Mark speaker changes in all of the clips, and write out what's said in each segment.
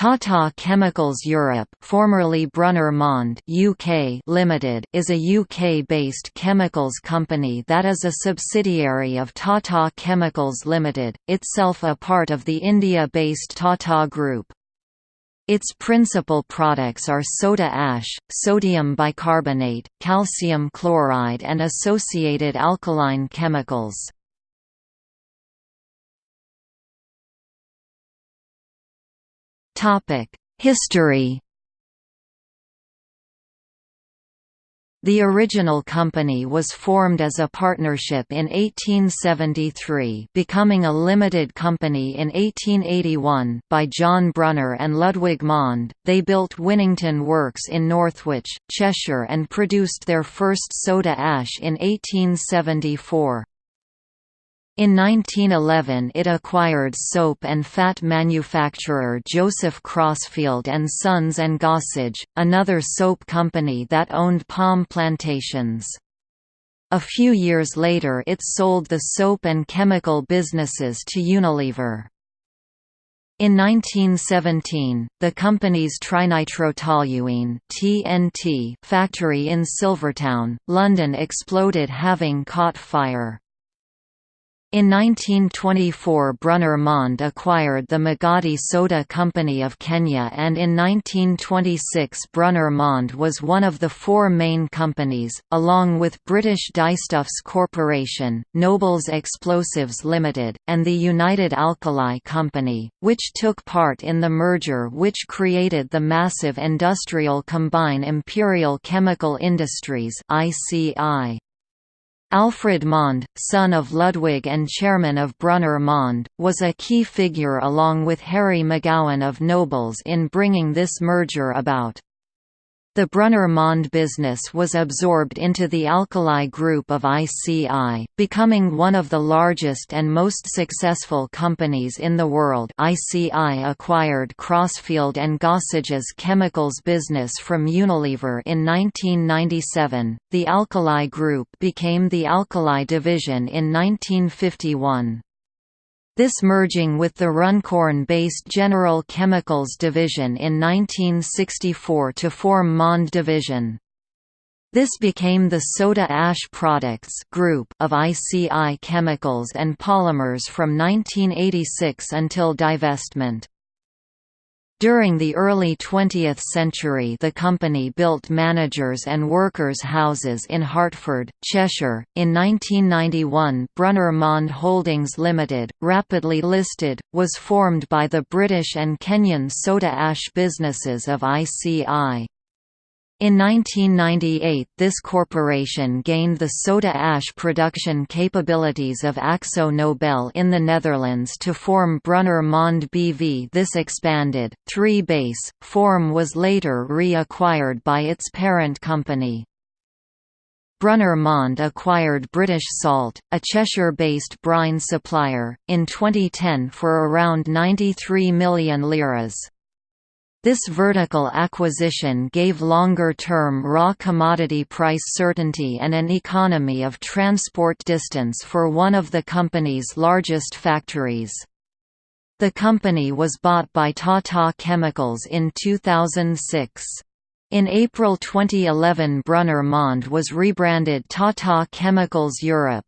Speaker 1: Tata Chemicals Europe formerly Brunner Mond UK Limited is a UK-based chemicals company that is a subsidiary of Tata Chemicals Limited, itself a part of the India-based Tata Group. Its principal products are soda ash, sodium bicarbonate, calcium chloride and associated alkaline chemicals. History The original company was formed as a partnership in 1873 becoming a limited company in 1881 by John Brunner and Ludwig Mond. They built Winnington Works in Northwich, Cheshire and produced their first soda ash in 1874. In 1911 it acquired soap and fat manufacturer Joseph Crosfield and Sons and Gossage, another soap company that owned palm plantations. A few years later it sold the soap and chemical businesses to Unilever. In 1917, the company's trinitrotoluene (TNT) factory in Silvertown, London exploded having caught fire. In 1924 Brunner Mond acquired the Magadi Soda Company of Kenya and in 1926 Brunner Mond was one of the four main companies, along with British Dyestuffs Corporation, Nobel's Explosives Limited, and the United Alkali Company, which took part in the merger which created the massive industrial combine Imperial Chemical Industries ICI. Alfred Mond, son of Ludwig and chairman of Brunner Mond, was a key figure along with Harry McGowan of Nobel's in bringing this merger about. The Brunner-Mond business was absorbed into the Alkali Group of ICI, becoming one of the largest and most successful companies in the world ICI acquired Crosfield and Gossage's chemicals business from Unilever in 1997, the Alkali Group became the Alkali Division in 1951. This merging with the Runcorn-based General Chemicals division in 1964 to form Mond Division. This became the Soda Ash Products group of ICI Chemicals and Polymers from 1986 until divestment. During the early 20th century the company built managers' and workers' houses in Hartford, Cheshire. In 1991 Brunner Mond Holdings Limited, rapidly listed, was formed by the British and Kenyan soda ash businesses of ICI. In 1998 this corporation gained the soda ash production capabilities of Akzo Nobel in the Netherlands to form Brunner Mond BV this expanded, 3 base, form was later re-acquired by its parent company. Brunner Mond acquired British Salt, a Cheshire-based brine supplier, in 2010 for around 93 million liras. This vertical acquisition gave longer-term raw commodity price certainty and an economy of transport distance for one of the company's largest factories. The company was bought by Tata Chemicals in 2006. In April 2011 Brunner Mond was rebranded Tata Chemicals Europe.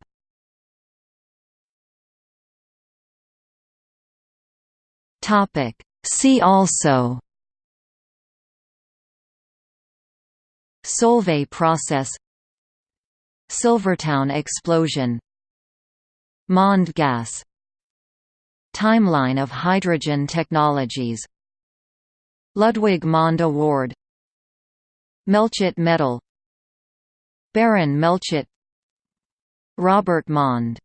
Speaker 1: See also Solvay process Silvertown explosion Mond gas Timeline of hydrogen technologies Ludwig Mond Award Melchett Medal Baron Melchett Robert Mond